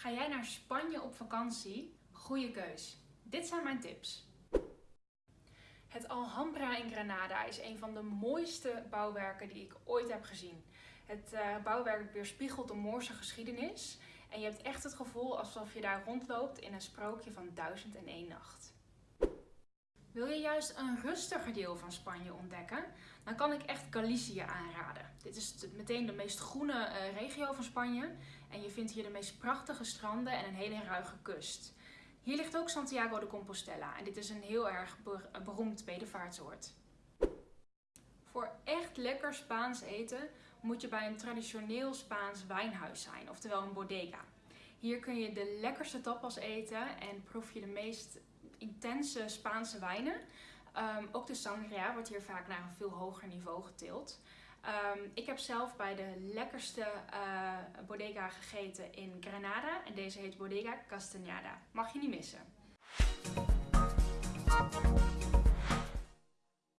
Ga jij naar Spanje op vakantie? Goeie keus. Dit zijn mijn tips. Het Alhambra in Granada is een van de mooiste bouwwerken die ik ooit heb gezien. Het uh, bouwwerk weerspiegelt de Moorse geschiedenis en je hebt echt het gevoel alsof je daar rondloopt in een sprookje van duizend en één nacht. Wil je juist een rustiger deel van Spanje ontdekken? Dan kan ik echt Galicië aanraden. Dit is meteen de meest groene uh, regio van Spanje en je vindt hier de meest prachtige stranden en een hele ruige kust. Hier ligt ook Santiago de Compostela en dit is een heel erg beroemd bedevaartsoord. Voor echt lekker Spaans eten moet je bij een traditioneel Spaans wijnhuis zijn, oftewel een bodega. Hier kun je de lekkerste tapas eten en proef je de meest intense Spaanse wijnen. Um, ook de sangria wordt hier vaak naar een veel hoger niveau getild. Um, ik heb zelf bij de lekkerste uh, bodega gegeten in Granada en deze heet Bodega Castañada. Mag je niet missen.